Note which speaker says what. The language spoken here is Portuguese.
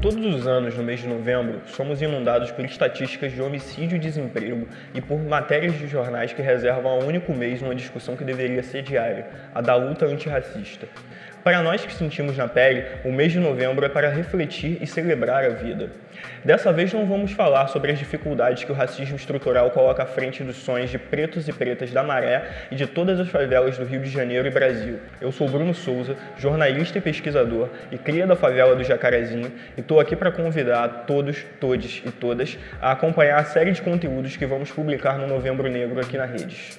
Speaker 1: Todos os anos, no mês de novembro, somos inundados por estatísticas de homicídio e desemprego e por matérias de jornais que reservam a único mês uma discussão que deveria ser diária, a da luta antirracista. Para nós que sentimos na pele, o mês de novembro é para refletir e celebrar a vida. Dessa vez não vamos falar sobre as dificuldades que o racismo estrutural coloca à frente dos sonhos de pretos e pretas da Maré e de todas as favelas do Rio de Janeiro e Brasil. Eu sou Bruno Souza, jornalista e pesquisador e cria da favela do Jacarezinho e estou aqui para convidar todos, todes e todas a acompanhar a série de conteúdos que vamos publicar no Novembro Negro aqui na Redes.